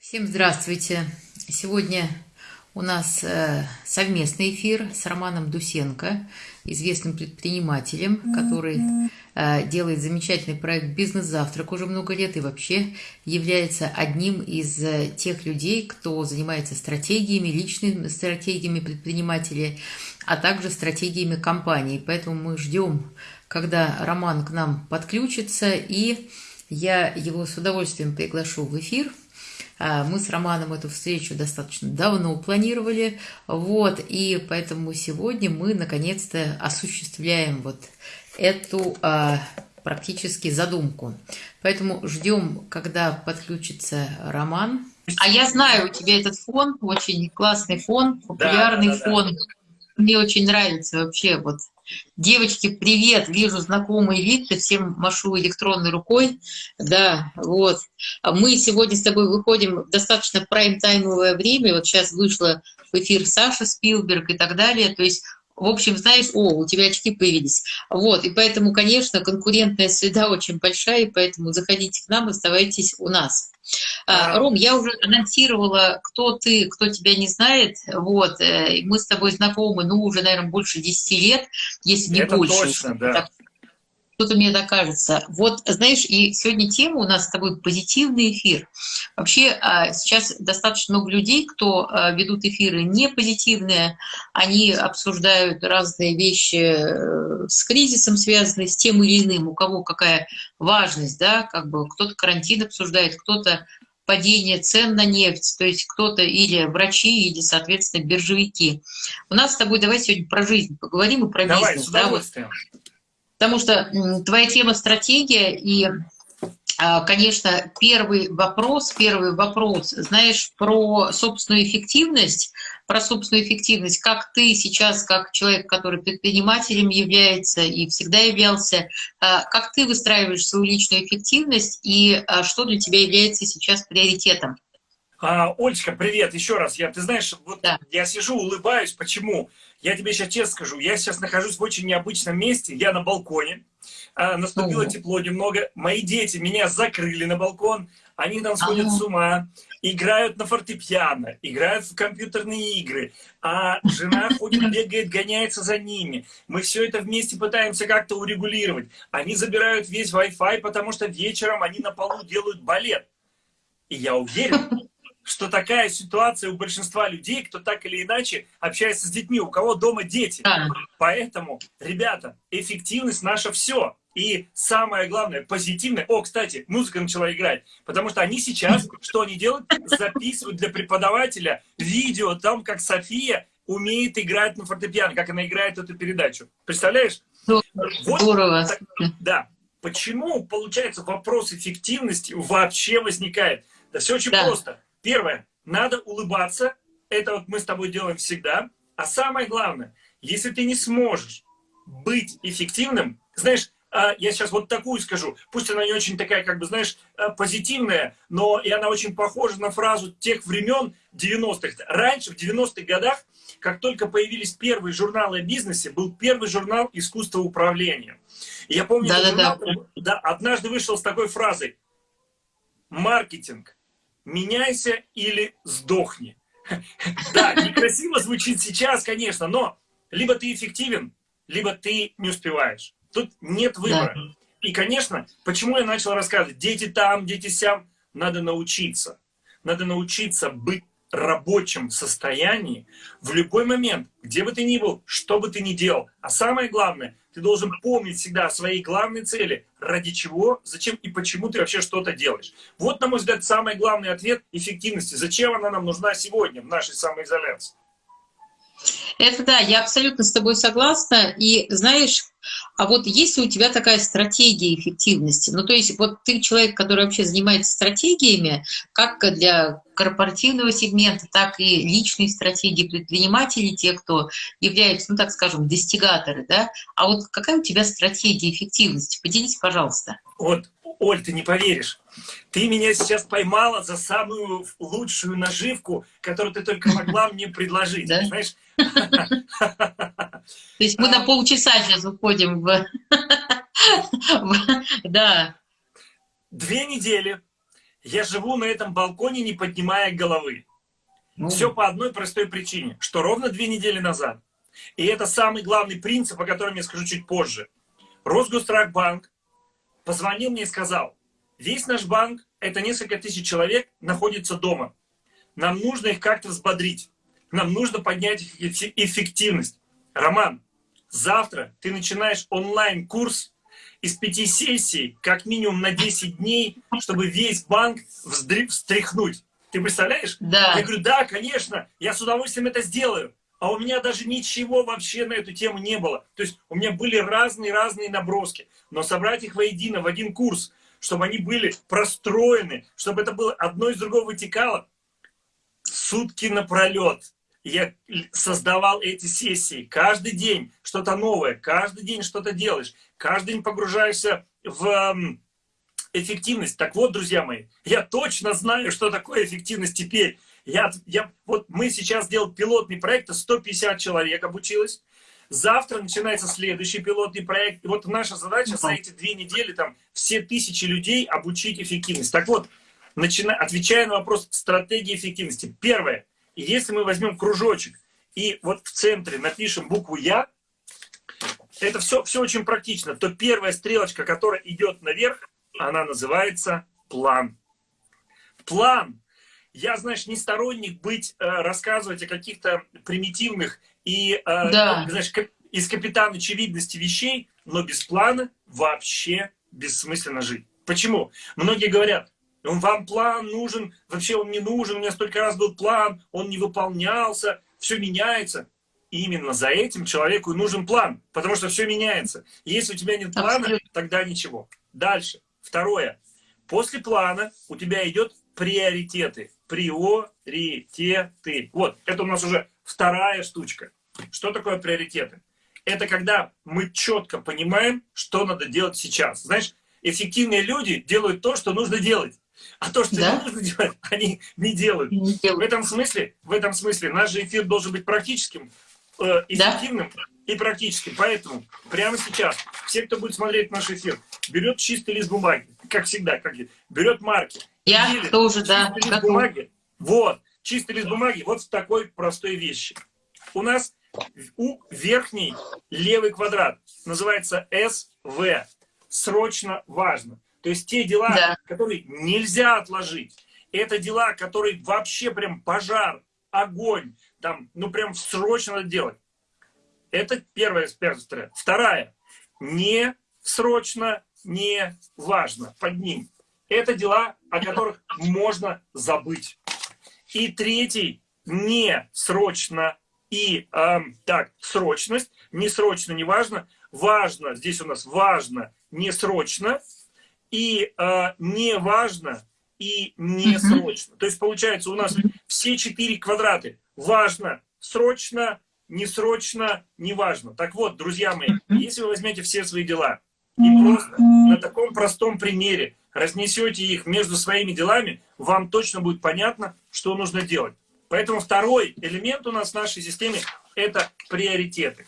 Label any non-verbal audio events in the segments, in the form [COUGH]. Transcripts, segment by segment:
Всем здравствуйте! Сегодня у нас э, совместный эфир с Романом Дусенко, известным предпринимателем, который э, делает замечательный проект «Бизнес-завтрак» уже много лет и вообще является одним из э, тех людей, кто занимается стратегиями, личными стратегиями предпринимателей, а также стратегиями компаний. Поэтому мы ждем, когда Роман к нам подключится, и я его с удовольствием приглашу в эфир – мы с Романом эту встречу достаточно давно планировали, вот, и поэтому сегодня мы наконец-то осуществляем вот эту а, практически задумку. Поэтому ждем, когда подключится Роман. А я знаю, у тебя этот фон, очень классный фон, популярный да, да, фон. Да. Мне очень нравится вообще вот Девочки, привет! Вижу знакомый вид, всем машу электронной рукой. Да, вот. Мы сегодня с тобой выходим в достаточно прайм-таймовое время. Вот сейчас вышла в эфир Саша Спилберг и так далее. То есть в общем, знаешь, о, у тебя очки появились. Вот, и поэтому, конечно, конкурентная среда [LAUGHS] очень большая, и поэтому заходите к нам, оставайтесь у нас. А, Ром, я уже анонсировала, кто ты, кто тебя не знает. Вот, э, мы с тобой знакомы, ну, уже, наверное, больше 10 лет, если не Это больше. Точно, да. Что-то мне докажется. Вот, знаешь, и сегодня тема у нас с тобой позитивный эфир. Вообще а, сейчас достаточно много людей, кто а, ведут эфиры не позитивные, они обсуждают разные вещи э, с кризисом связанные, с тем или иным, у кого какая важность, да, как бы кто-то карантин обсуждает, кто-то падение цен на нефть, то есть кто-то или врачи, или, соответственно, биржевики. У нас с тобой давай сегодня про жизнь поговорим и про давай, бизнес. С удовольствием. Да, вот Потому что твоя тема стратегия и а, Конечно, первый вопрос, первый вопрос, знаешь, про собственную эффективность, про собственную эффективность, как ты сейчас, как человек, который предпринимателем является и всегда являлся, а, как ты выстраиваешь свою личную эффективность и а, что для тебя является сейчас приоритетом? А, Олечка, привет еще раз. Я, ты знаешь, вот да. я сижу, улыбаюсь. Почему? Я тебе сейчас честно скажу. Я сейчас нахожусь в очень необычном месте. Я на балконе. А, наступило Ого. тепло немного. Мои дети меня закрыли на балкон. Они там сходят ага. с ума. Играют на фортепиано, играют в компьютерные игры. А жена ходит, бегает, гоняется за ними. Мы все это вместе пытаемся как-то урегулировать. Они забирают весь Wi-Fi, потому что вечером они на полу делают балет. И я уверен, что такая ситуация у большинства людей, кто так или иначе общается с детьми, у кого дома дети. Поэтому, ребята, эффективность наша все. И самое главное, позитивное. О, кстати, музыка начала играть. Потому что они сейчас, [LAUGHS] что они делают? Записывают для преподавателя видео там, как София умеет играть на фортепиано, как она играет эту передачу. Представляешь? Здорово. Вот, да. Почему, получается, вопрос эффективности вообще возникает? Да все очень да. просто. Первое, надо улыбаться. Это вот мы с тобой делаем всегда. А самое главное, если ты не сможешь быть эффективным, знаешь, я сейчас вот такую скажу, пусть она не очень такая, как бы, знаешь, а, позитивная, но и она очень похожа на фразу тех времен 90-х. Раньше, в 90-х годах, как только появились первые журналы о бизнесе, был первый журнал «Искусство управления». И я помню, да, да, журнал, да. Да, однажды вышел с такой фразой «Маркетинг меняйся или сдохни. [LAUGHS] Да, некрасиво звучит сейчас, конечно, но либо ты эффективен, либо ты не успеваешь. Тут нет выбора. И, конечно, почему я начал рассказывать, дети там, дети сям, надо научиться. Надо научиться быть рабочем состоянии в любой момент, где бы ты ни был, что бы ты ни делал. А самое главное, ты должен помнить всегда о своей главной цели, ради чего, зачем и почему ты вообще что-то делаешь. Вот, на мой взгляд, самый главный ответ эффективности. Зачем она нам нужна сегодня в нашей самоизоляции? Это да, я абсолютно с тобой согласна. И знаешь, а вот есть ли у тебя такая стратегия эффективности? Ну, то есть вот ты человек, который вообще занимается стратегиями, как для корпоративного сегмента, так и личной стратегии предпринимателей, те, кто являются, ну, так скажем, достигаторы, да? А вот какая у тебя стратегия эффективности? Поделись, пожалуйста. Вот, Оль, ты не поверишь. Ты меня сейчас поймала за самую лучшую наживку, которую ты только могла мне предложить. Да? Знаешь? [LAUGHS] То есть мы на полчаса сейчас уходим [LAUGHS] в... Да. Две недели я живу на этом балконе, не поднимая головы. Ну. Все по одной простой причине, что ровно две недели назад, и это самый главный принцип, о котором я скажу чуть позже, Росгострахбанк позвонил мне и сказал, весь наш банк, это несколько тысяч человек, находится дома. Нам нужно их как-то взбодрить. Нам нужно поднять их эффективность. Роман, завтра ты начинаешь онлайн-курс из пяти сессий, как минимум на 10 дней, чтобы весь банк встряхнуть. Ты представляешь? Да. Я говорю, да, конечно, я с удовольствием это сделаю. А у меня даже ничего вообще на эту тему не было. То есть у меня были разные-разные наброски. Но собрать их воедино, в один курс, чтобы они были простроены, чтобы это было одно из другого вытекало, сутки напролет я создавал эти сессии. Каждый день что-то новое, каждый день что-то делаешь, каждый день погружаешься в эффективность. Так вот, друзья мои, я точно знаю, что такое эффективность теперь. Я, я, вот мы сейчас делаем пилотный проект, 150 человек обучилось. Завтра начинается следующий пилотный проект. И вот наша задача за эти две недели там все тысячи людей обучить эффективность. Так вот, начиная, отвечая на вопрос стратегии эффективности. Первое. Если мы возьмем кружочек и вот в центре напишем букву Я, это все, все очень практично, то первая стрелочка, которая идет наверх, она называется план. План. Я, знаешь, не сторонник быть, э, рассказывать о каких-то примитивных и, э, да. знаешь, из капитана очевидности вещей, но без плана вообще бессмысленно жить. Почему? Многие говорят, вам план нужен, вообще он не нужен, у меня столько раз был план, он не выполнялся, все меняется. И именно за этим человеку и нужен план, потому что все меняется. если у тебя нет плана, Абсолютно. тогда ничего. Дальше. Второе. После плана у тебя идет приоритеты. Приоритеты. Вот, это у нас уже вторая штучка. Что такое приоритеты? Это когда мы четко понимаем, что надо делать сейчас. Знаешь, эффективные люди делают то, что нужно делать. А то, что да? не нужно делать, [LAUGHS] они не делают. не делают. В этом смысле, в этом смысле наш же эфир должен быть практическим, э, эффективным да? и практическим. Поэтому прямо сейчас все, кто будет смотреть наш эфир, берет чистый лист бумаги, как всегда, как берет марки. Я делит, тоже, да. Лист готов. бумаги, вот, чистый лист бумаги, вот в такой простой вещи. У нас у верхний левый квадрат называется СВ. Срочно важно. То есть те дела, да. которые нельзя отложить, это дела, которые вообще прям пожар, огонь, там, ну прям срочно надо делать. Это первая история. Вторая. Не срочно, не важно под ним. Это дела, о которых можно забыть. И третий. Не срочно и э, так, срочность. Не срочно, не важно. Важно, здесь у нас важно, не срочно и э, не важно, и не срочно. То есть получается у нас все четыре квадраты. Важно, срочно, не срочно, не важно. Так вот, друзья мои, если вы возьмете все свои дела и просто на таком простом примере разнесете их между своими делами, вам точно будет понятно, что нужно делать. Поэтому второй элемент у нас в нашей системе – это приоритеты.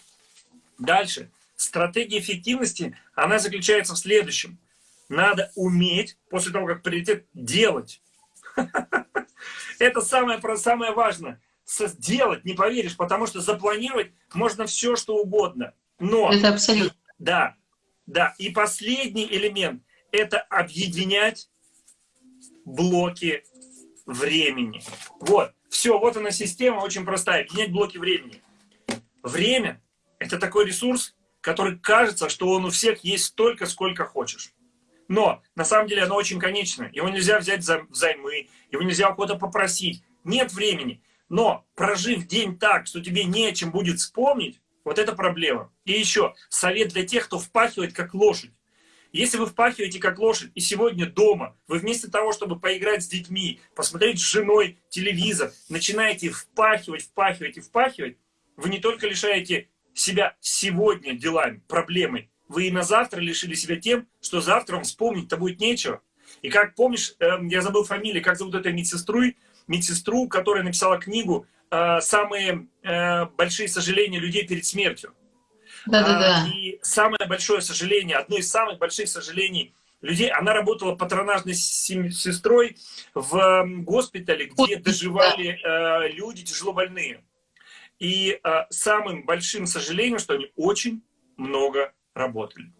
Дальше. Стратегия эффективности, она заключается в следующем надо уметь, после того, как приоритет, делать. [LAUGHS] Это самое, самое важное. Сделать, не поверишь, потому что запланировать можно все, что угодно. Но, это абсолютно. Да, да. И последний элемент – это объединять блоки времени. Вот, все, вот она система очень простая. Объединять блоки времени. Время – это такой ресурс, который кажется, что он у всех есть столько, сколько хочешь. Но на самом деле оно очень конечно. Его нельзя взять взаймы, его нельзя у кого-то попросить. Нет времени. Но прожив день так, что тебе не о чем будет вспомнить, вот это проблема. И еще совет для тех, кто впахивает как лошадь. Если вы впахиваете как лошадь, и сегодня дома, вы вместо того, чтобы поиграть с детьми, посмотреть с женой телевизор, начинаете впахивать, впахивать и впахивать, вы не только лишаете себя сегодня делами, проблемой, вы и на завтра лишили себя тем, что завтра вам вспомнить-то будет нечего. И как помнишь, э, я забыл фамилию, как зовут эту медсестру, медсестру, которая написала книгу э, «Самые э, большие сожаления людей перед смертью». Да-да-да. И самое большое сожаление, одно из самых больших сожалений людей. Она работала патронажной сестрой в госпитале, где доживали э, люди тяжело больные. И э, самым большим сожалением, что они очень много работали.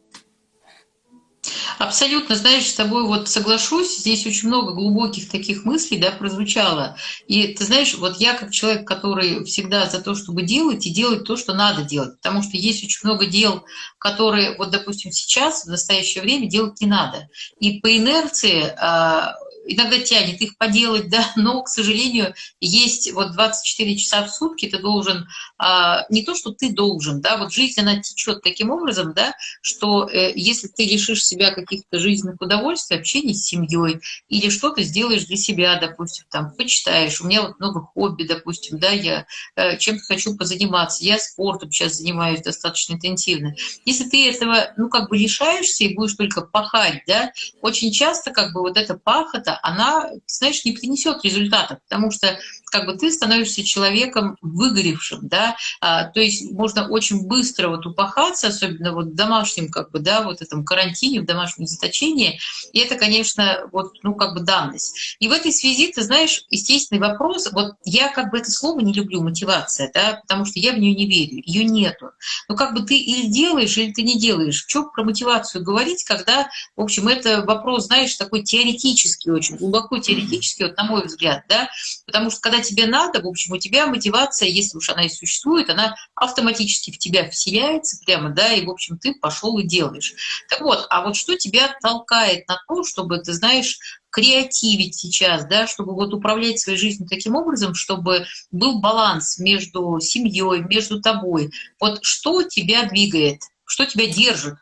Абсолютно, знаешь, с тобой вот соглашусь, здесь очень много глубоких таких мыслей, да, прозвучало. И ты знаешь, вот я как человек, который всегда за то, чтобы делать и делать то, что надо делать, потому что есть очень много дел, которые, вот, допустим, сейчас, в настоящее время делать не надо. И по инерции а, иногда тянет их поделать, [LAUGHS] да, но, к сожалению, есть вот 24 часа в сутки, ты должен, а, не то, что ты должен, да, вот жизнь, она течет таким образом, да, что э, если ты лишишь себя каких-то жизненных удовольствий, общения с семьей, или что-то сделаешь для себя, допустим, там, почитаешь, у меня вот много хобби, допустим, да, я э, чем-то хочу позаниматься, я спортом сейчас занимаюсь достаточно интенсивно. Если ты этого, ну, как бы лишаешься и будешь только пахать, да, очень часто, как бы, вот эта пахота, она, знаешь, не принесет результатов, потому что как бы ты становишься человеком выгоревшим, да, а, то есть можно очень быстро вот упахаться, особенно вот в домашнем, как бы, да, вот этом карантине, в домашнем заточении, и это, конечно, вот, ну, как бы данность. И в этой связи, ты знаешь, естественный вопрос, вот я как бы это слово не люблю, мотивация, да, потому что я в нее не верю, ее нету. Но как бы ты или делаешь, или ты не делаешь. Что про мотивацию говорить, когда, в общем, это вопрос, знаешь, такой теоретический, очень глубоко теоретический, вот на мой взгляд, да, потому что когда тебе надо, в общем, у тебя мотивация, если уж она и существует, она автоматически в тебя вселяется прямо, да, и, в общем, ты пошел и делаешь. Так вот, а вот что тебя толкает на то, чтобы, ты знаешь, креативить сейчас, да, чтобы вот управлять своей жизнью таким образом, чтобы был баланс между семьей, между тобой. Вот что тебя двигает, что тебя держит?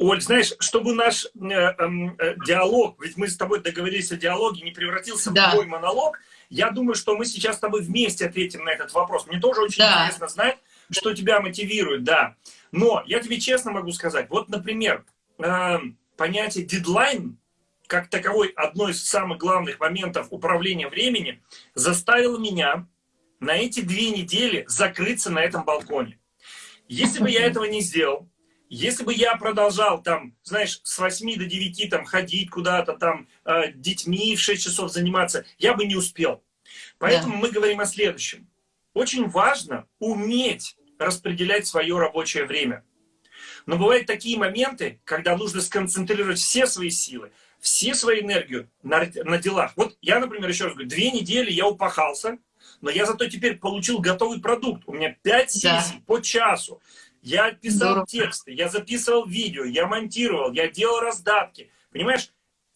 Оль, знаешь, чтобы наш э, эм, э, диалог, ведь мы с тобой договорились о диалоге, не превратился да. в твой монолог, я думаю, что мы сейчас с тобой вместе ответим на этот вопрос. Мне тоже очень да. интересно знать, что тебя мотивирует, да. Но я тебе честно могу сказать, вот, например, э, понятие дедлайн, как таковой одно из самых главных моментов управления времени, заставило меня на эти две недели закрыться на этом балконе. Если бы я этого не сделал, если бы я продолжал там, знаешь, с 8 до 9 там ходить куда-то там, э, детьми в 6 часов заниматься, я бы не успел. Поэтому да. мы говорим о следующем. Очень важно уметь распределять свое рабочее время. Но бывают такие моменты, когда нужно сконцентрировать все свои силы, все свою энергию на, на делах. Вот я, например, еще раз говорю, две недели я упахался, но я зато теперь получил готовый продукт. У меня пять сессий да. по часу. Я писал Здорово. тексты, я записывал видео, я монтировал, я делал раздатки. Понимаешь?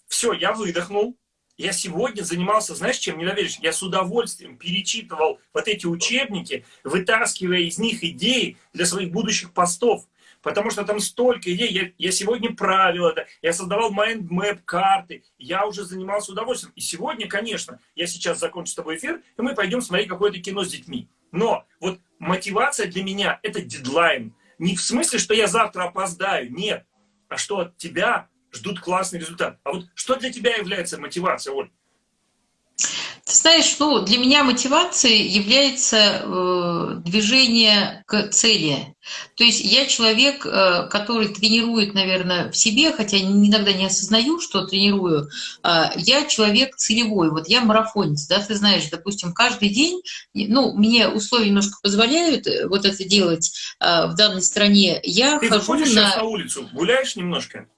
Все, я выдохнул. Я сегодня занимался, знаешь, чем не поверишь? Я с удовольствием перечитывал вот эти учебники, вытаскивая из них идеи для своих будущих постов. Потому что там столько идей. Я, я сегодня правил это, я создавал mind map, карты. Я уже занимался удовольствием. И сегодня, конечно, я сейчас закончу с тобой эфир, и мы пойдем смотреть какое-то кино с детьми. Но вот мотивация для меня – это дедлайн. Не в смысле, что я завтра опоздаю, нет. А что от тебя ждут классный результат. А вот что для тебя является мотивацией, Оль? Ты знаешь, ну, для меня мотивацией является э, движение к цели. То есть я человек, э, который тренирует, наверное, в себе, хотя иногда не осознаю, что тренирую. Э, я человек целевой. Вот я марафонец, да, ты знаешь, допустим, каждый день, ну, мне условия немножко позволяют э, вот это делать э, в данной стране. Я ты хожу на... на улицу, гуляешь немножко?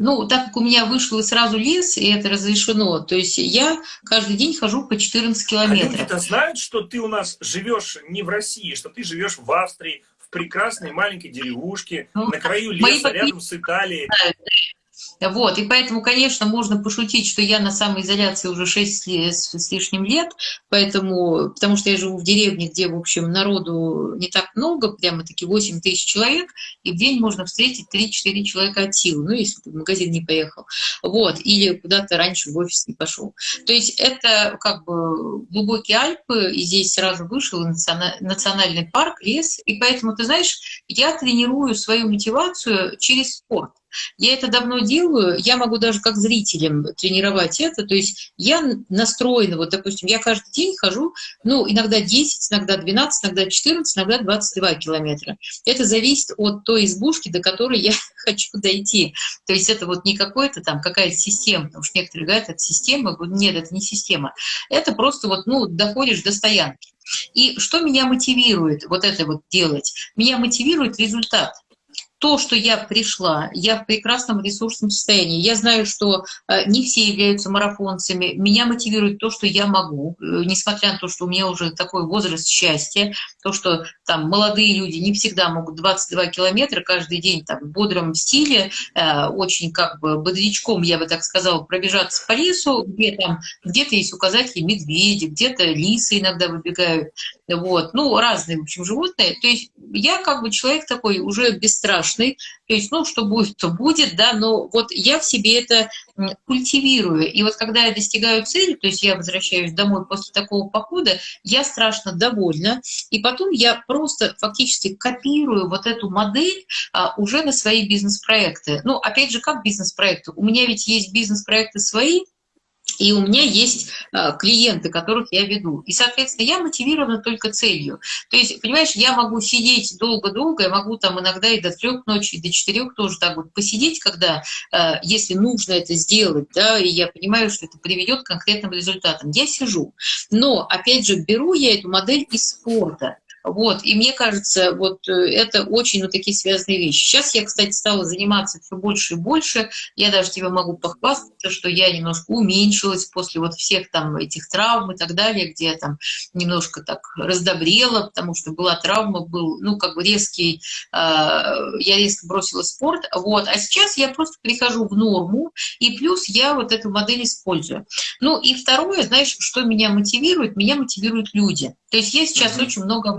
Ну, так как у меня вышло сразу лес, и это разрешено, то есть я каждый день хожу по 14 километров. А люди-то знают, что ты у нас живешь не в России, что ты живешь в Австрии, в прекрасной маленькой деревушке, ну, на краю леса, рядом с Италией. Вот, и поэтому, конечно, можно пошутить, что я на самоизоляции уже 6 с лишним лет, поэтому, потому что я живу в деревне, где, в общем, народу не так много, прямо-таки 8 тысяч человек, и в день можно встретить 3-4 человека от силы, ну, если ты в магазин не поехал, вот, или куда-то раньше в офис не пошел. То есть это как бы глубокие Альпы, и здесь сразу вышел национальный парк, лес, и поэтому, ты знаешь, я тренирую свою мотивацию через спорт. Я это давно делаю, я могу даже как зрителям тренировать это, то есть я настроена, вот, допустим, я каждый день хожу, ну, иногда 10, иногда 12, иногда 14, иногда 22 километра. Это зависит от той избушки, до которой я [LAUGHS] хочу дойти. То есть это вот не какой-то там, какая-то система, потому что некоторые говорят, это система, нет, это не система. Это просто вот, ну, доходишь до стоянки. И что меня мотивирует вот это вот делать? Меня мотивирует результат то, что я пришла, я в прекрасном ресурсном состоянии. Я знаю, что э, не все являются марафонцами. Меня мотивирует то, что я могу, э, несмотря на то, что у меня уже такой возраст счастья, то, что там молодые люди не всегда могут 22 километра каждый день там, в бодром стиле, э, очень как бы бодрячком, я бы так сказала, пробежаться по лесу, где там где-то есть указатели медведи, где-то лисы иногда выбегают, вот, ну, разные, в общем, животные. То есть я как бы человек такой уже бесстрашный, то есть, ну, что будет, то будет, да, но вот я в себе это культивирую. И вот когда я достигаю цели, то есть я возвращаюсь домой после такого похода, я страшно довольна. И потом я просто фактически копирую вот эту модель а, уже на свои бизнес-проекты. Ну, опять же, как бизнес-проекты? У меня ведь есть бизнес-проекты свои, и у меня есть э, клиенты, которых я веду. И, соответственно, я мотивирована только целью. То есть, понимаешь, я могу сидеть долго-долго, я могу там иногда и до трех ночи, и до четырех тоже так вот посидеть, когда, э, если нужно это сделать, да, и я понимаю, что это приведет к конкретным результатам. Я сижу. Но, опять же, беру я эту модель из спорта. Вот, и мне кажется, вот э, это очень вот такие связанные вещи. Сейчас я, кстати, стала заниматься все больше и больше. Я даже тебе могу похвастаться, что я немножко уменьшилась после вот всех там этих травм и так далее, где я там немножко так раздобрела, потому что была травма, был, ну, как бы резкий, э, я резко бросила спорт, вот. А сейчас я просто прихожу в норму, и плюс я вот эту модель использую. Ну, и второе, знаешь, что меня мотивирует? Меня мотивируют люди. То есть я сейчас mm-hmm. очень много.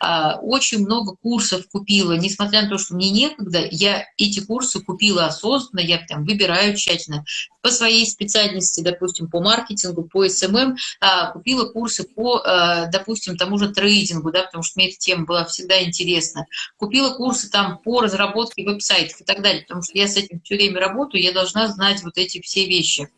А, очень много курсов купила, несмотря на то, что мне некогда, я эти курсы купила осознанно, я прям выбираю тщательно. По своей специальности, допустим, по маркетингу, по SMM, эм эм, а, купила курсы по, а, допустим, тому же трейдингу, да, потому что мне эта тема была всегда интересна. Купила курсы там по разработке веб-сайтов и так далее, потому что я с этим все время работаю, я должна знать вот эти все вещи.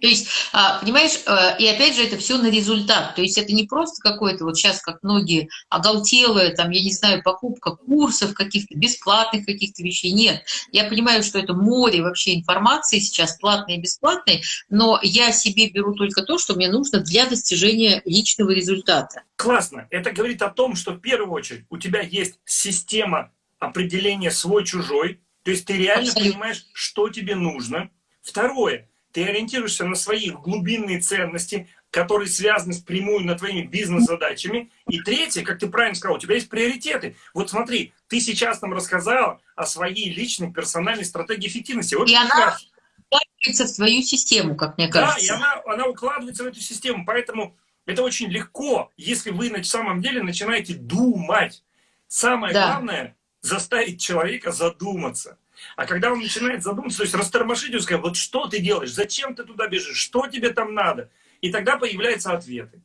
То есть, а, понимаешь, э, и опять же это все на результат. То есть это не просто какое-то вот сейчас, как многие оголтелые, там, я не знаю, покупка курсов каких-то, бесплатных каких-то вещей. Нет. Я понимаю, что это море вообще информации сейчас, платной и бесплатной, но я себе беру только то, что мне нужно для достижения личного результата. Классно. Это говорит о том, что в первую очередь у тебя есть система определения свой-чужой, то есть ты реально Абсолютно. понимаешь, что тебе нужно. Второе, ты ориентируешься на свои глубинные ценности, которые связаны с прямую на твоими бизнес-задачами. И третье, как ты правильно сказал, у тебя есть приоритеты. Вот смотри, ты сейчас нам рассказала о своей личной персональной стратегии эффективности. Вот и она укладывается в твою систему, как мне кажется. Да, и она, она укладывается в эту систему. Поэтому это очень легко, если вы на самом деле начинаете думать. Самое да. главное – заставить человека задуматься. А когда он начинает задуматься, то есть растормошить его, сказать, вот что ты делаешь, зачем ты туда бежишь, что тебе там надо, и тогда появляются ответы.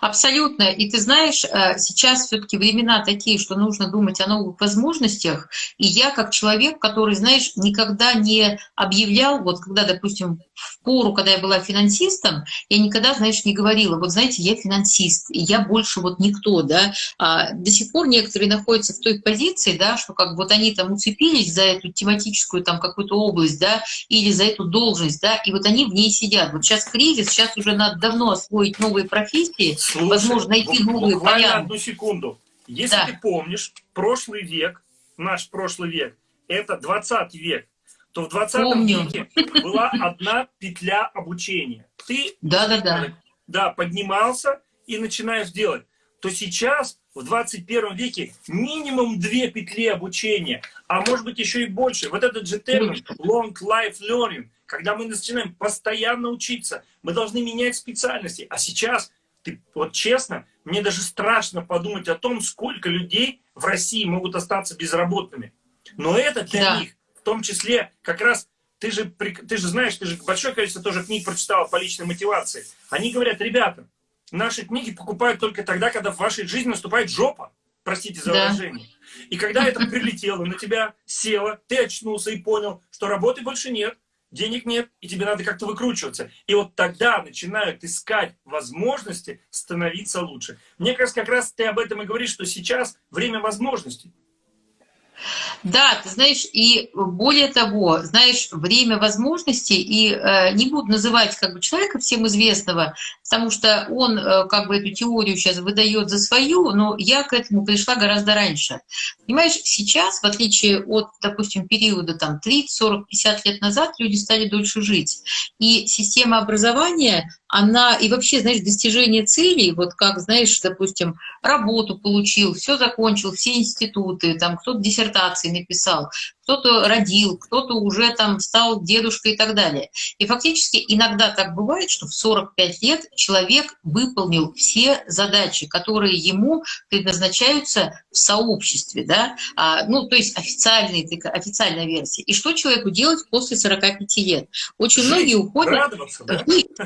Абсолютно. И ты знаешь, э, сейчас все-таки времена такие, что нужно думать о новых возможностях. И я, как человек, который, знаешь, никогда не объявлял, вот когда, допустим, в пору, когда я была финансистом, я никогда, знаешь, не говорила, вот знаете, я финансист, и я больше вот никто, да. А до сих пор некоторые находятся в той позиции, да, что как вот они там уцепились за эту тематическую там какую-то область, да, или за эту должность, да, и вот они в ней сидят. Вот сейчас кризис, сейчас уже надо давно освоить новые профессии, Слушай, возможно, найти новые варианты. одну секунду. Если да. ты помнишь, прошлый век, наш прошлый век, это 20 век, то в 20 Помню. веке была одна петля обучения. Ты да, да, да. Да, поднимался и начинаешь делать. То сейчас, в 21 веке, минимум две петли обучения, а может быть еще и больше. Вот этот же термин long life learning, когда мы начинаем постоянно учиться, мы должны менять специальности. А сейчас, ты, вот честно, мне даже страшно подумать о том, сколько людей в России могут остаться безработными. Но это для да. них том числе как раз ты же, ты же знаешь, ты же большое количество тоже книг прочитала по личной мотивации. Они говорят, ребята, наши книги покупают только тогда, когда в вашей жизни наступает жопа. простите за выражение. Да. И когда это прилетело на тебя, село, ты очнулся и понял, что работы больше нет, денег нет, и тебе надо как-то выкручиваться. И вот тогда начинают искать возможности становиться лучше. Мне кажется, как раз ты об этом и говоришь, что сейчас время возможностей. Да, ты знаешь, и более того, знаешь, время возможностей, и э, не буду называть как бы человека всем известного, потому что он э, как бы эту теорию сейчас выдает за свою, но я к этому пришла гораздо раньше. Понимаешь, сейчас, в отличие от, допустим, периода там 30, 40, 50 лет назад, люди стали дольше жить. И система образования, она, и вообще, знаешь, достижение целей, вот как, знаешь, допустим, работу получил, все закончил, все институты, там кто-то диссертации написал, кто-то родил, кто-то уже там стал дедушкой и так далее. И фактически иногда так бывает, что в 45 лет человек выполнил все задачи, которые ему предназначаются в сообществе, да, а, ну, то есть официальная, официальная версия. И что человеку делать после 45 лет? Очень Жить, многие уходят... Радоваться, да?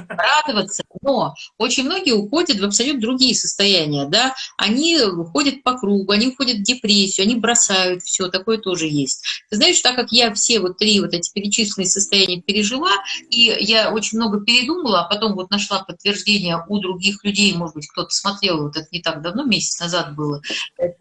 радоваться, но очень многие уходят в абсолютно другие состояния, да, они уходят по кругу, они уходят в депрессию, они бросают все, такое тоже есть. Знаешь, так как я все вот три вот эти перечисленные состояния пережила, и я очень много передумала, а потом вот нашла подтверждение у других людей, может быть, кто-то смотрел, вот это не так давно, месяц назад было,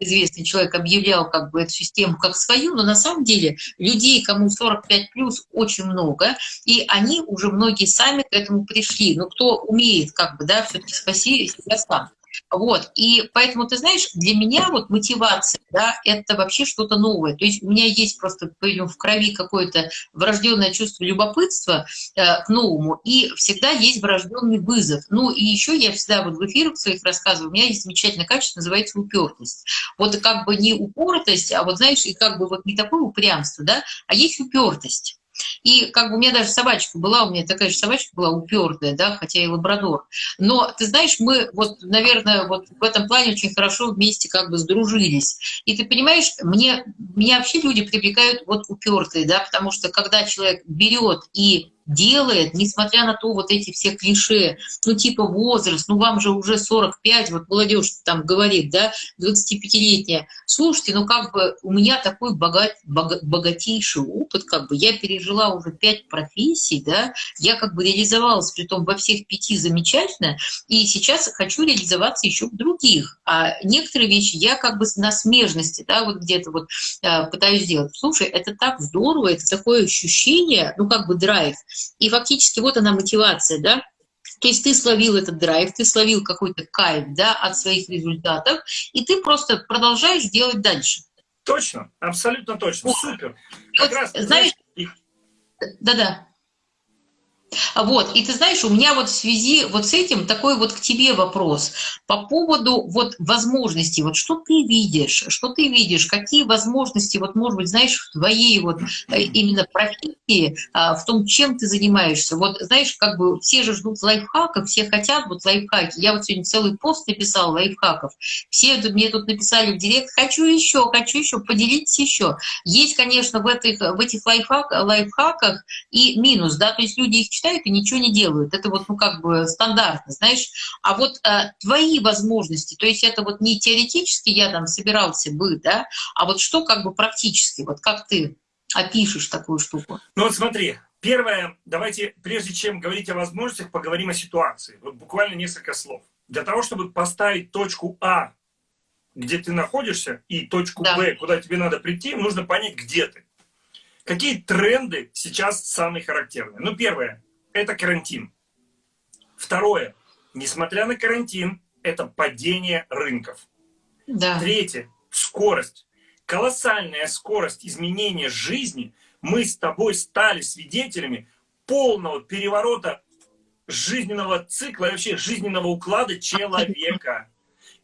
известный человек объявлял как бы эту систему как свою, но на самом деле людей, кому 45 плюс, очень много, и они уже многие сами к этому пришли. Но кто умеет, как бы, да, все-таки спаси себя сам. Вот, и поэтому, ты знаешь, для меня вот мотивация, да, это вообще что-то новое. То есть у меня есть просто в крови какое-то врожденное чувство любопытства э, к новому, и всегда есть врожденный вызов. Ну и еще я всегда вот в эфирах своих рассказываю, у меня есть замечательное качество, называется упертость. Вот как бы не упоротость, а вот знаешь, и как бы вот не такое упрямство, да, а есть упертость. И как бы у меня даже собачка была, у меня такая же собачка была упертая, да, хотя и лабрадор. Но ты знаешь, мы вот, наверное, вот в этом плане очень хорошо вместе как бы сдружились. И ты понимаешь, мне, меня вообще люди привлекают вот упертые, да, потому что когда человек берет и делает, несмотря на то вот эти все клише, ну типа возраст, ну вам же уже 45, вот молодежь там говорит, да, 25-летняя, слушайте, ну как бы у меня такой богат, богатейший опыт, как бы я пережила уже пять профессий, да, я как бы реализовалась, при том во всех пяти замечательно, и сейчас хочу реализоваться еще в других, а некоторые вещи я как бы на смежности, да, вот где-то вот э, пытаюсь сделать. Слушай, это так здорово, это такое ощущение, ну как бы драйв, и фактически вот она мотивация, да, то есть ты словил этот драйв, ты словил какой-то кайф да, от своих результатов, и ты просто продолжаешь делать дальше. Точно, абсолютно точно, супер. Вот, раз, знаешь, да-да. Вот, и ты знаешь, у меня вот в связи вот с этим такой вот к тебе вопрос по поводу вот возможностей, вот что ты видишь, что ты видишь, какие возможности, вот может быть, знаешь, в твоей вот э, именно профессии, а, в том, чем ты занимаешься. Вот знаешь, как бы все же ждут лайфхаков, все хотят вот лайфхаки. Я вот сегодня целый пост написал лайфхаков. Все мне тут написали в директ, хочу еще, хочу еще, поделитесь еще. Есть, конечно, в этих, в этих лайфхак, лайфхаках и минус, да, то есть люди их читают и ничего не делают. Это вот, ну, как бы стандартно, знаешь. А вот э, твои возможности, то есть это вот не теоретически я там собирался бы, да, а вот что как бы практически, вот как ты опишешь такую штуку? Ну вот смотри, первое, давайте, прежде чем говорить о возможностях, поговорим о ситуации. Вот буквально несколько слов. Для того, чтобы поставить точку А, где ты находишься, и точку да. Б, куда тебе надо прийти, нужно понять, где ты. Какие тренды сейчас самые характерные? Ну, первое, это карантин. Второе, несмотря на карантин, это падение рынков. Да. Третье, скорость. Колоссальная скорость изменения жизни. Мы с тобой стали свидетелями полного переворота жизненного цикла, вообще жизненного уклада человека.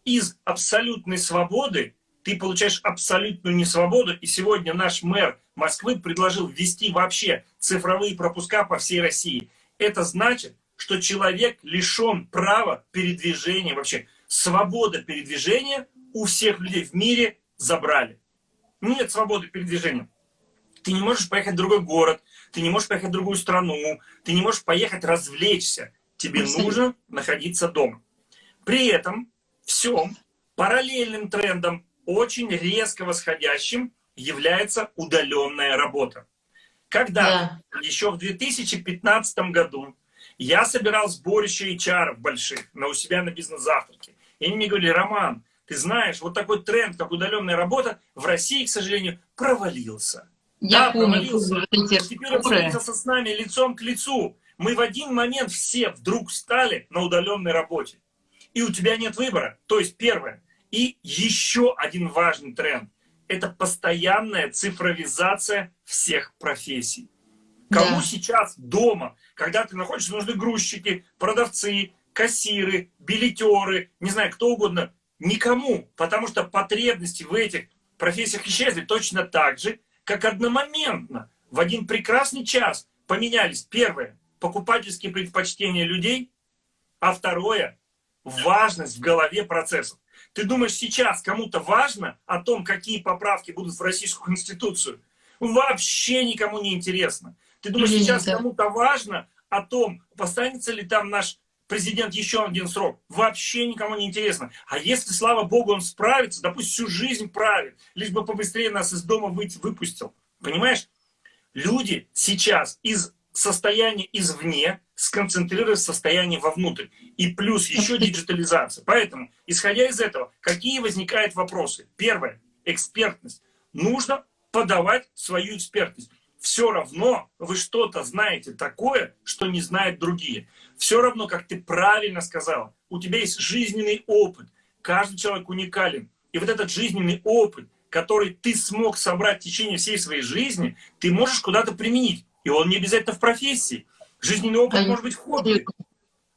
Из абсолютной свободы ты получаешь абсолютную несвободу. И сегодня наш мэр Москвы предложил ввести вообще цифровые пропуска по всей России. Это значит, что человек лишен права передвижения, вообще свобода передвижения у всех людей в мире забрали. Нет свободы передвижения. Ты не можешь поехать в другой город, ты не можешь поехать в другую страну, ты не можешь поехать развлечься. Тебе нужно находиться дома. При этом всем параллельным трендом очень резко восходящим является удаленная работа. Когда да. еще в 2015 году я собирал сборище HR больших на у себя на бизнес-завтраке, и они мне говорили, Роман, ты знаешь, вот такой тренд, как удаленная работа, в России, к сожалению, провалился. Я да, помню. Провалился. Теперь встретился с нами лицом к лицу. Мы в один момент все вдруг стали на удаленной работе. И у тебя нет выбора. То есть, первое. И еще один важный тренд. Это постоянная цифровизация всех профессий. Кому да. сейчас дома, когда ты находишься, нужны грузчики, продавцы, кассиры, билетеры, не знаю, кто угодно. Никому, потому что потребности в этих профессиях исчезли точно так же, как одномоментно в один прекрасный час поменялись, первое, покупательские предпочтения людей, а второе, важность в голове процессов. Ты думаешь, сейчас кому-то важно о том, какие поправки будут в Российскую Конституцию? Вообще никому не интересно. Ты думаешь, сейчас кому-то важно о том, останется ли там наш президент еще один срок. Вообще никому не интересно. А если, слава богу, он справится, да пусть всю жизнь правит, лишь бы побыстрее нас из дома выйти, выпустил. Понимаешь? Люди сейчас из состояния извне сконцентрируют состояние вовнутрь. И плюс еще диджитализация. Поэтому, исходя из этого, какие возникают вопросы? Первое. Экспертность. Нужно подавать свою экспертность все равно вы что-то знаете такое, что не знают другие. Все равно, как ты правильно сказал, у тебя есть жизненный опыт. Каждый человек уникален. И вот этот жизненный опыт, который ты смог собрать в течение всей своей жизни, ты можешь куда-то применить. И он не обязательно в профессии. Жизненный опыт Конечно. может быть хобби.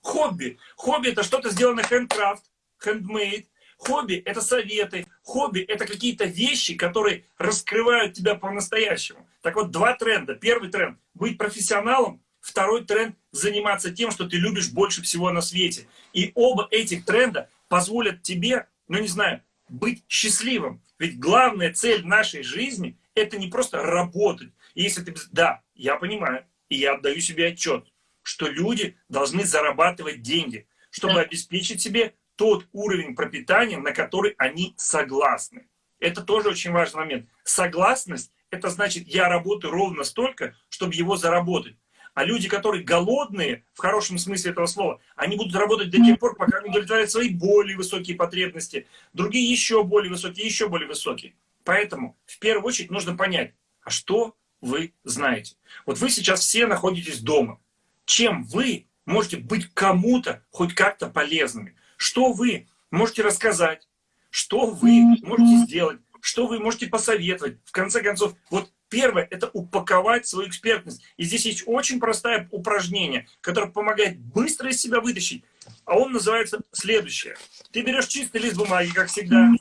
Хобби. Хобби – это что-то сделано handcraft, handmade, Хобби – это советы, хобби – это какие-то вещи, которые раскрывают тебя по-настоящему. Так вот, два тренда. Первый тренд – быть профессионалом. Второй тренд – заниматься тем, что ты любишь больше всего на свете. И оба этих тренда позволят тебе, ну не знаю, быть счастливым. Ведь главная цель нашей жизни – это не просто работать. И если ты... Да, я понимаю, и я отдаю себе отчет, что люди должны зарабатывать деньги, чтобы да. обеспечить себе тот уровень пропитания, на который они согласны. Это тоже очень важный момент. Согласность – это значит, я работаю ровно столько, чтобы его заработать. А люди, которые голодные, в хорошем смысле этого слова, они будут работать до тех пор, пока они удовлетворяют свои более высокие потребности, другие еще более высокие, еще более высокие. Поэтому в первую очередь нужно понять, а что вы знаете. Вот вы сейчас все находитесь дома. Чем вы можете быть кому-то хоть как-то полезными? Что вы можете рассказать? Что вы можете сделать? Что вы можете посоветовать? В конце концов, вот первое – это упаковать свою экспертность. И здесь есть очень простое упражнение, которое помогает быстро из себя вытащить. А он называется следующее. Ты берешь чистый лист бумаги, как всегда,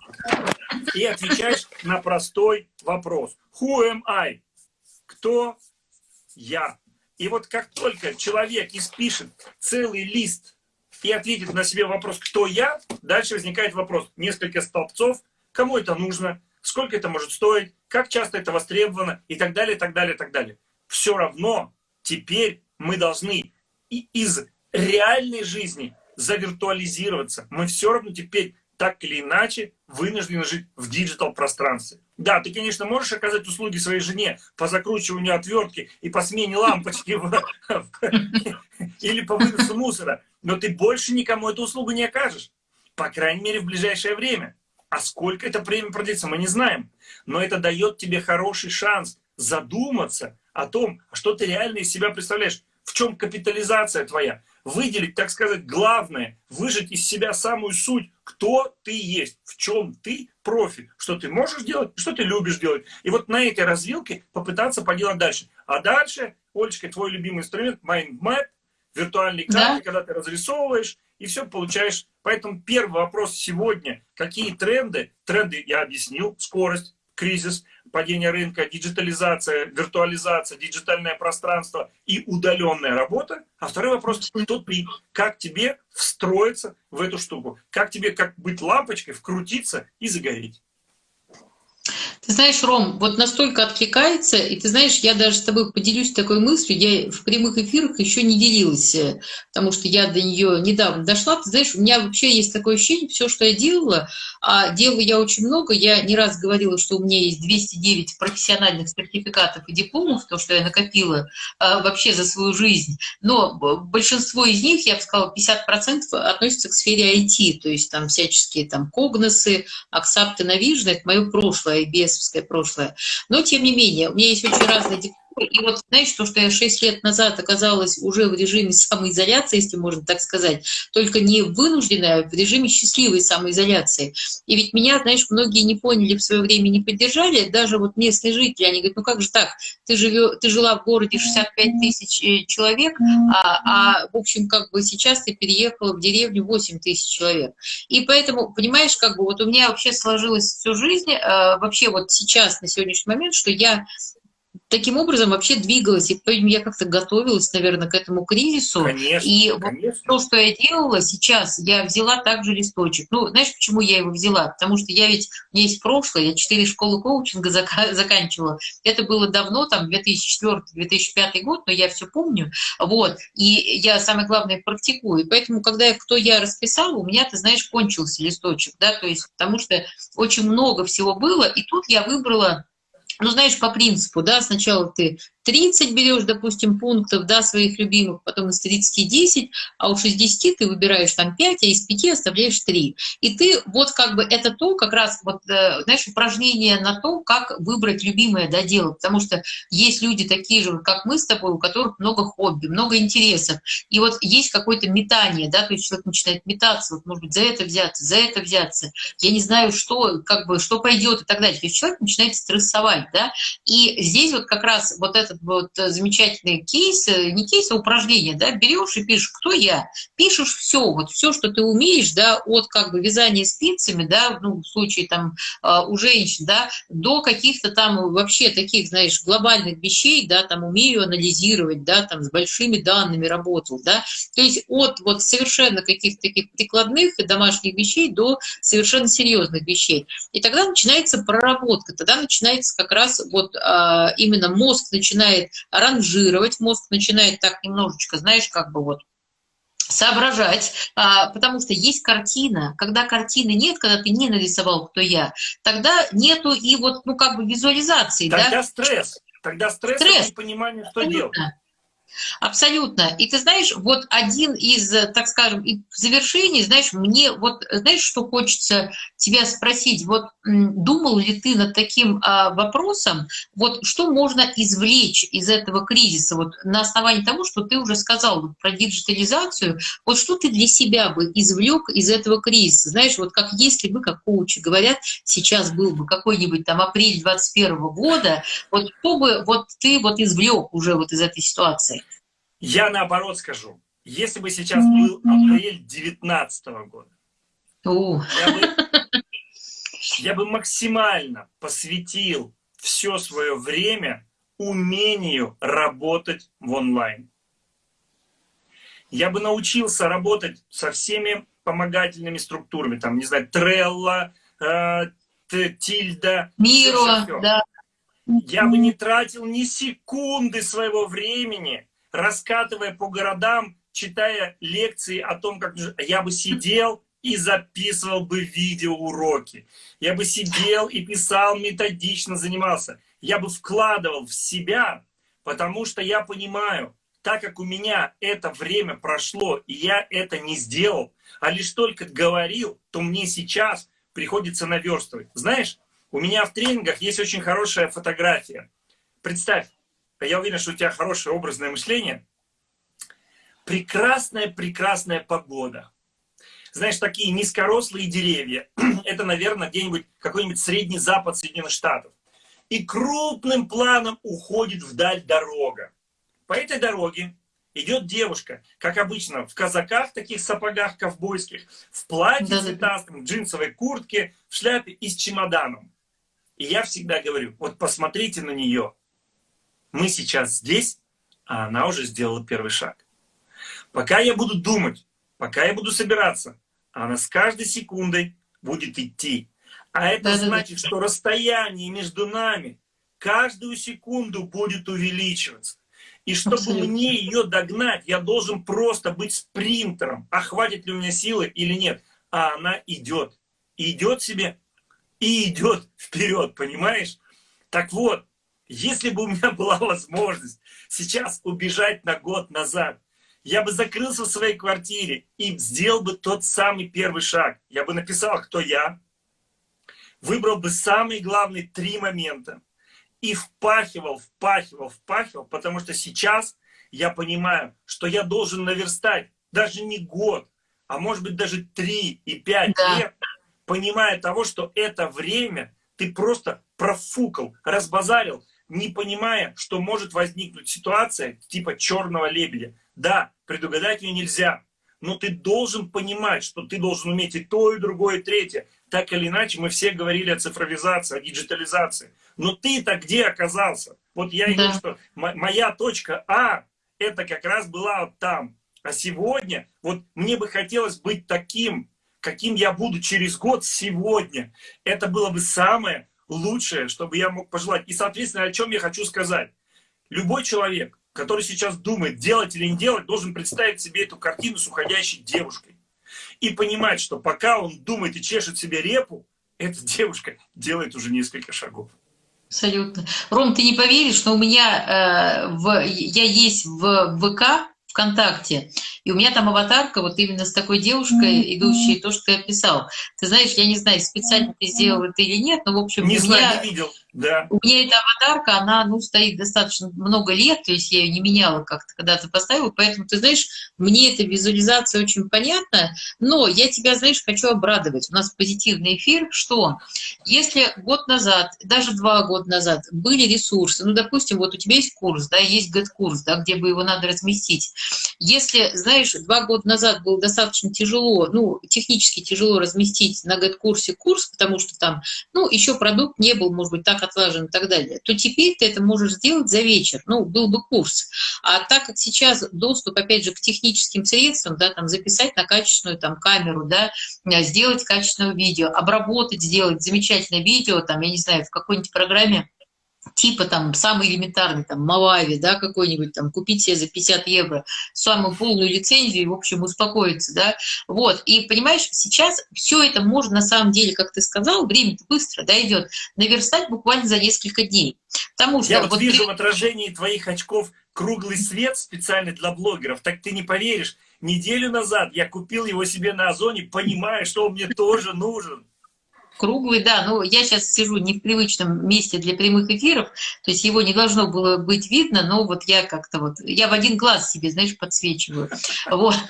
и отвечаешь на простой вопрос. Who am I? Кто я? И вот как только человек испишет целый лист и ответит на себе вопрос «Кто я?», дальше возникает вопрос несколько столбцов, кому это нужно, сколько это может стоить, как часто это востребовано и так далее, так далее, так далее. Все равно теперь мы должны и из реальной жизни завиртуализироваться. Мы все равно теперь так или иначе вынуждены жить в digital пространстве. Да, ты, конечно, можешь оказать услуги своей жене по закручиванию отвертки и по смене лампочки [LAUGHS] или по выносу мусора, но ты больше никому эту услугу не окажешь. По крайней мере, в ближайшее время. А сколько это время продлится, мы не знаем. Но это дает тебе хороший шанс задуматься о том, что ты реально из себя представляешь, в чем капитализация твоя, выделить, так сказать, главное, выжать из себя самую суть, кто ты есть, в чем ты профи, что ты можешь делать, что ты любишь делать. И вот на этой развилке попытаться поделать дальше. А дальше, Олечка, твой любимый инструмент, Mind Map, виртуальные карты, да? когда ты разрисовываешь, и все получаешь. Поэтому первый вопрос сегодня, какие тренды? Тренды я объяснил, скорость, кризис, падение рынка, диджитализация, виртуализация, диджитальное пространство и удаленная работа. А второй вопрос, кто ты, как тебе встроиться в эту штуку, как тебе как быть лампочкой, вкрутиться и загореть. Ты знаешь, Ром, вот настолько откликается, и ты знаешь, я даже с тобой поделюсь такой мыслью, я в прямых эфирах еще не делилась, э, потому что я до нее недавно дошла. Ты знаешь, у меня вообще есть такое ощущение, все, что я делала, а делаю я очень много, я не раз говорила, что у меня есть 209 профессиональных сертификатов и дипломов, то, что я накопила а, вообще за свою жизнь, но большинство из них, я бы сказала, 50% относятся к сфере IT, то есть там всяческие там когносы, аксапты, навижны, это мое прошлое, без советское прошлое. Но, тем не менее, у меня есть очень разные. И вот, знаешь, то, что я 6 лет назад оказалась уже в режиме самоизоляции, если можно так сказать, только не вынужденная, а в режиме счастливой самоизоляции. И ведь меня, знаешь, многие не поняли в свое время, не поддержали, даже вот местные жители, они говорят, ну как же так, ты, живё, ты жила в городе 65 тысяч э, человек, а, а, в общем, как бы сейчас ты переехала в деревню 8 тысяч человек. И поэтому, понимаешь, как бы вот у меня вообще сложилась всю жизнь, э, вообще вот сейчас, на сегодняшний момент, что я таким образом вообще двигалась, и я как-то готовилась, наверное, к этому кризису. Конечно, и конечно. Вот то, что я делала сейчас, я взяла также листочек. Ну, знаешь, почему я его взяла? Потому что я ведь, у меня есть прошлое, я четыре школы коучинга зак заканчивала. Это было давно, там, 2004-2005 год, но я все помню. Вот. И я, самое главное, практикую. И поэтому, когда я, кто я расписала, у меня, ты знаешь, кончился листочек, да, то есть потому что очень много всего было, и тут я выбрала ну, знаешь, по принципу, да, сначала ты 30 берешь, допустим, пунктов, да, своих любимых, потом из 30 10, а уж из 10 ты выбираешь там 5, а из 5 оставляешь 3. И ты вот как бы это то, как раз вот, э, знаешь, упражнение на то, как выбрать любимое да, дело, потому что есть люди такие же, как мы с тобой, у которых много хобби, много интересов, и вот есть какое-то метание, да, то есть человек начинает метаться, вот, может быть, за это взяться, за это взяться, я не знаю, что, как бы, что пойдет и так далее, то есть человек начинает стрессовать, да, и здесь вот как раз вот этот вот замечательный кейс, э, не кейс, а упражнение, да, берешь и пишешь, кто я, пишешь все, вот все, что ты умеешь, да, от как бы вязания спицами, да, ну, в случае там а, у женщин, да, до каких-то там вообще таких, знаешь, глобальных вещей, да, там умею анализировать, да, там с большими данными работал, да, то есть от вот совершенно каких-то таких прикладных и домашних вещей до совершенно серьезных вещей. И тогда начинается проработка, тогда начинается как раз вот а, именно мозг начинает начинает ранжировать, мозг начинает так немножечко, знаешь, как бы вот соображать, а, потому что есть картина. Когда картины нет, когда ты не нарисовал, кто я, тогда нету и вот, ну, как бы визуализации. Тогда да? стресс. Тогда стресс, стресс. и понимание, что Абсолютно. делать. Абсолютно. И ты знаешь, вот один из, так скажем, завершений, знаешь, мне вот, знаешь, что хочется тебя спросить? Вот думал ли ты над таким а, вопросом, вот что можно извлечь из этого кризиса, вот на основании того, что ты уже сказал вот, про диджитализацию, вот что ты для себя бы извлек из этого кризиса? Знаешь, вот как если бы, как коучи говорят, сейчас был бы какой-нибудь там апрель 21 года, вот что бы вот ты вот извлек уже вот из этой ситуации? Я наоборот скажу. Если бы сейчас был апрель 19 года, я бы, я бы максимально посвятил все свое время умению работать в онлайн. Я бы научился работать со всеми помогательными структурами, там, не знаю, Трелла, э, Тильда. Миро, да. Я бы не тратил ни секунды своего времени раскатывая по городам, читая лекции о том, как я бы сидел и записывал бы видеоуроки. Я бы сидел и писал, методично занимался. Я бы вкладывал в себя, потому что я понимаю, так как у меня это время прошло, и я это не сделал, а лишь только говорил, то мне сейчас приходится наверстывать. Знаешь, у меня в тренингах есть очень хорошая фотография. Представь, я уверен, что у тебя хорошее образное мышление. Прекрасная, прекрасная погода. Знаешь, такие низкорослые деревья. [CLEARS THROAT] Это, наверное, где-нибудь какой-нибудь средний запад Соединенных Штатов. И крупным планом уходит вдаль дорога. По этой дороге идет девушка, как обычно, в казаках, таких сапогах ковбойских, в платье да, цветастом, в джинсовой куртке, в шляпе и с чемоданом. И я всегда говорю, вот посмотрите на нее мы сейчас здесь, а она уже сделала первый шаг. Пока я буду думать, пока я буду собираться, она с каждой секундой будет идти. А это да, значит, да, что расстояние между нами каждую секунду будет увеличиваться. И чтобы Абсолютно. мне ее догнать, я должен просто быть спринтером. А хватит ли у меня силы или нет? А она идет. идет себе, и идет вперед, понимаешь? Так вот, если бы у меня была возможность сейчас убежать на год назад, я бы закрылся в своей квартире и сделал бы тот самый первый шаг. Я бы написал, кто я, выбрал бы самые главные три момента и впахивал, впахивал, впахивал, потому что сейчас я понимаю, что я должен наверстать даже не год, а может быть даже три и пять да. лет, понимая того, что это время ты просто профукал, разбазарил, не понимая, что может возникнуть ситуация типа черного лебедя. Да, предугадать ее нельзя, но ты должен понимать, что ты должен уметь и то, и другое, и третье. Так или иначе, мы все говорили о цифровизации, о диджитализации. Но ты-то где оказался? Вот я да. говорю, что моя точка А, это как раз была вот там. А сегодня, вот мне бы хотелось быть таким, каким я буду через год сегодня. Это было бы самое лучшее, чтобы я мог пожелать. И, соответственно, о чем я хочу сказать. Любой человек, который сейчас думает, делать или не делать, должен представить себе эту картину с уходящей девушкой. И понимать, что пока он думает и чешет себе репу, эта девушка делает уже несколько шагов. Абсолютно. Ром, ты не поверишь, но у меня э, в, я есть в ВК, ВКонтакте. И у меня там аватарка вот именно с такой девушкой, идущей, то, что ты описал. Ты знаешь, я не знаю, специально ты сделал это или нет, но, в общем, не знаю, не видел. Да. У меня эта аватарка, она, ну, стоит достаточно много лет, то есть я ее не меняла как-то, когда ты поставила, поэтому, ты знаешь, мне эта визуализация очень понятна, но я тебя, знаешь, хочу обрадовать. У нас позитивный эфир, что если год назад, даже два года назад были ресурсы, ну, допустим, вот у тебя есть курс, да, есть год-курс, да, где бы его надо разместить. Если, знаешь, два года назад было достаточно тяжело, ну, технически тяжело разместить на год-курсе курс, потому что там, ну, еще продукт не был, может быть, так отлажен и так далее, то теперь ты это можешь сделать за вечер, ну, был бы курс. А так как сейчас доступ, опять же, к техническим средствам, да, там, записать на качественную там камеру, да, сделать качественное видео, обработать, сделать замечательное видео, там, я не знаю, в какой-нибудь программе, типа там самый элементарный, там, Мавави, да, какой-нибудь там, купить себе за 50 евро самую полную лицензию и, в общем, успокоиться, да, вот, и, понимаешь, сейчас все это можно, на самом деле, как ты сказал, время-то быстро, да, идет, наверстать буквально за несколько дней, потому что... Я вот, вот вижу ты... в отражении твоих очков круглый свет специально для блогеров, так ты не поверишь, неделю назад я купил его себе на Озоне, понимая, что он мне тоже нужен. Круглый, да. Ну, я сейчас сижу не в привычном месте для прямых эфиров, то есть его не должно было быть видно, но вот я как-то вот, я в один глаз себе, знаешь, подсвечиваю. Вот. [LAUGHS]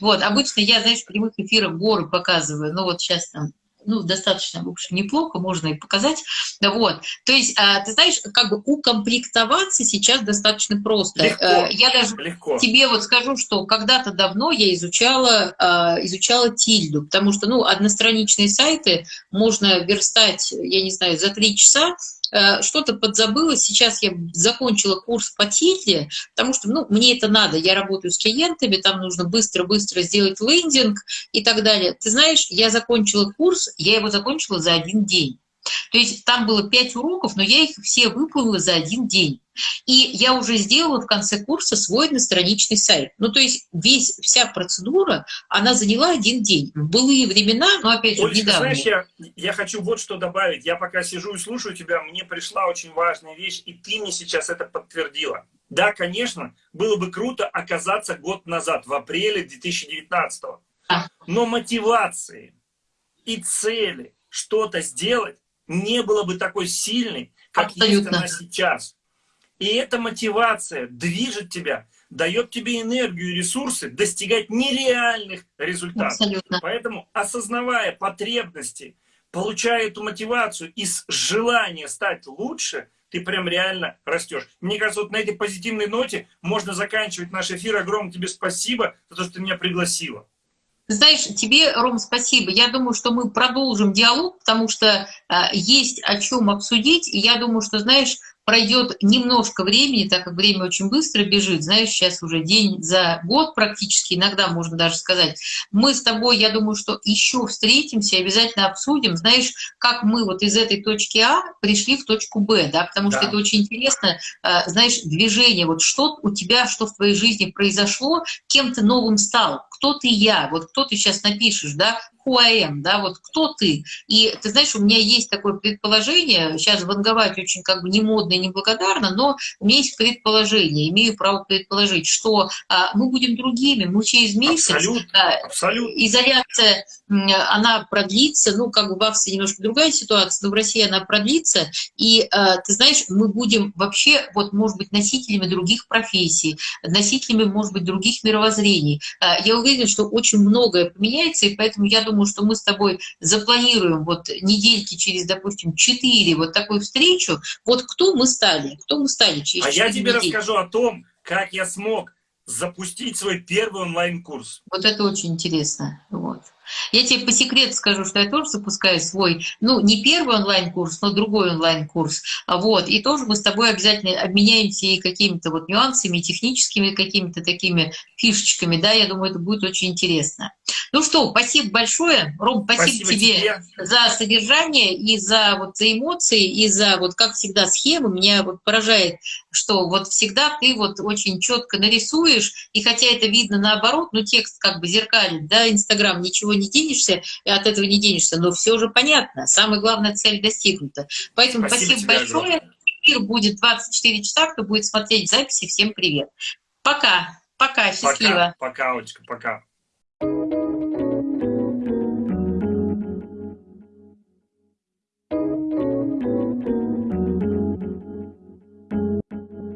Вот, обычно я, знаешь, в прямых эфирах горы показываю, но вот сейчас там ну, достаточно, в общем, неплохо, можно и показать. Да, вот. То есть, а, ты знаешь, как бы укомплектоваться сейчас достаточно просто. Легко, э, я даже легко. тебе вот скажу, что когда-то давно я изучала, а, изучала тильду, потому что, ну, одностраничные сайты можно верстать, я не знаю, за три часа, что-то подзабыла. Сейчас я закончила курс по тильде, потому что ну, мне это надо. Я работаю с клиентами, там нужно быстро-быстро сделать лендинг и так далее. Ты знаешь, я закончила курс, я его закончила за один день. То есть там было пять уроков, но я их все выполнила за один день. И я уже сделала в конце курса свой одностраничный сайт. Ну, то есть весь, вся процедура, она заняла один день. В былые времена, но опять же, недавно. знаешь, я, я хочу вот что добавить. Я пока сижу и слушаю тебя, мне пришла очень важная вещь, и ты мне сейчас это подтвердила. Да, конечно, было бы круто оказаться год назад, в апреле 2019 -го. Но мотивации и цели что-то сделать не было бы такой сильной, как Абсолютно. есть она сейчас. И эта мотивация движет тебя, дает тебе энергию и ресурсы достигать нереальных результатов. Абсолютно. Поэтому, осознавая потребности, получая эту мотивацию и желание стать лучше, ты прям реально растешь. Мне кажется, вот на этой позитивной ноте можно заканчивать наш эфир. Огромное тебе спасибо за то, что ты меня пригласила. Знаешь, тебе, Ром, спасибо. Я думаю, что мы продолжим диалог, потому что э, есть о чем обсудить. И я думаю, что, знаешь, пройдет немножко времени, так как время очень быстро бежит, знаешь, сейчас уже день за год практически, иногда можно даже сказать, мы с тобой, я думаю, что еще встретимся, обязательно обсудим, знаешь, как мы вот из этой точки А пришли в точку Б, да, потому да. что это очень интересно, э, знаешь, движение, вот что у тебя, что в твоей жизни произошло, кем ты новым стал, кто ты я, вот кто ты сейчас напишешь, да, who I am, да, вот кто ты. И ты знаешь, у меня есть такое предположение, сейчас ванговать очень как бы не модно и не благодарно, но у меня есть предположение, имею право предположить, что а, мы будем другими, мы через месяц, абсолютно, а, абсолютно. изоляция, она продлится, ну, как бы в Австрии немножко другая ситуация, но в России она продлится, и а, ты знаешь, мы будем вообще, вот, может быть, носителями других профессий, носителями, может быть, других мировоззрений. А, я уверена, что очень многое поменяется, и поэтому я думаю, думаю, что мы с тобой запланируем вот недельки через, допустим, 4 вот такую встречу. Вот кто мы стали? Кто мы стали через А я тебе недели? расскажу о том, как я смог запустить свой первый онлайн-курс. Вот это очень интересно. Вот. Я тебе по секрету скажу, что я тоже запускаю свой, ну, не первый онлайн-курс, но другой онлайн-курс. Вот. И тоже мы с тобой обязательно обменяемся и какими-то вот нюансами, техническими какими-то такими фишечками, да, я думаю, это будет очень интересно. Ну что, спасибо большое. Ром, спасибо, спасибо тебе, тебе за содержание и за, вот, за эмоции, и за, вот, как всегда, схемы. Меня вот поражает, что вот всегда ты вот очень четко нарисуешь, и хотя это видно наоборот, но текст как бы зеркалит, да, Инстаграм, ничего не денешься, и от этого не денешься, но все же понятно, самая главная цель достигнута. Поэтому спасибо, спасибо большое. Эфир будет 24 часа, кто будет смотреть записи, всем привет. Пока, пока, счастливо. Пока, пока, Олечка, пока.